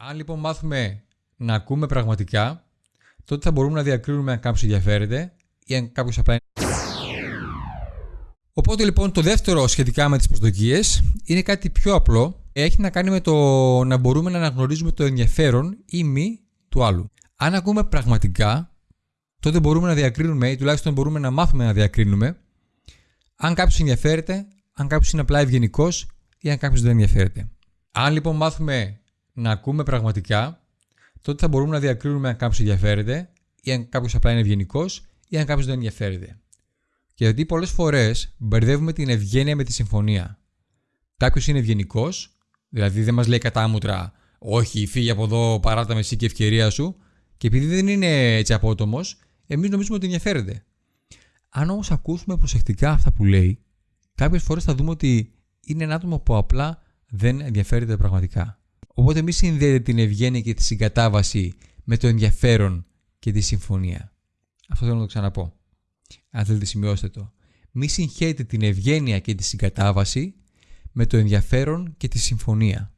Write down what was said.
Αν λοιπόν μάθουμε να ακούμε πραγματικά, τότε θα μπορούμε να διακρίνουμε αν κάποιος ενδιαφέρεται ή αν κάποιος απλά είναι. Οπότε λοιπόν το δεύτερο σχετικά με τις προσδοκίες είναι κάτι πιο απλό. Έχει να κάνει με το να μπορούμε να αναγνωρίζουμε το ενδιαφέρον ή μη του άλλου. Αν ακούμε πραγματικά, τότε μπορούμε να διακρίνουμε ή τουλάχιστον μπορούμε να μάθουμε να διακρίνουμε αν κάποιος ενδιαφέρεται, αν κάποιος είναι απλά ευγενικός ή αν κάποιος δεν ενδιαφέρεται. Αν λοιπόν μάθουμε να ακούμε πραγματικά, τότε θα μπορούμε να διακρίνουμε αν κάποιος ενδιαφέρεται ή αν κάποιος απλά είναι ευγενικός ή αν κάποιος δεν ενδιαφέρεται. Και γιατί πολλές φορές μπερδεύουμε την ευγένεια με τη συμφωνία. Κάποιος είναι ευγενικός, δηλαδή δεν μας λέει κατάμουτρα, Όχι, φύγει από εδώ, παρά τα μεσή και ευκαιρία σου, και επειδή δεν είναι έτσι απότομος, εμείς νομίζουμε ότι ενδιαφέρεται. Αν όμως ακούσουμε προσεκτικά αυτά που λέει, κάποιες φορές θα δούμε ότι είναι ένα άτομο που απλά δεν ενδιαφέρεται πραγματικά. Οπότε μη συνδέετε την ευγένεια και τη συγκατάβαση με το ενδιαφέρον και τη συμφωνία. Αυτό θέλω να το ξαναπώ. Αν θέλετε σημειώστε το. Μη συγχαίρετε την ευγένεια και τη συγκατάβαση με το ενδιαφέρον και τη συμφωνία.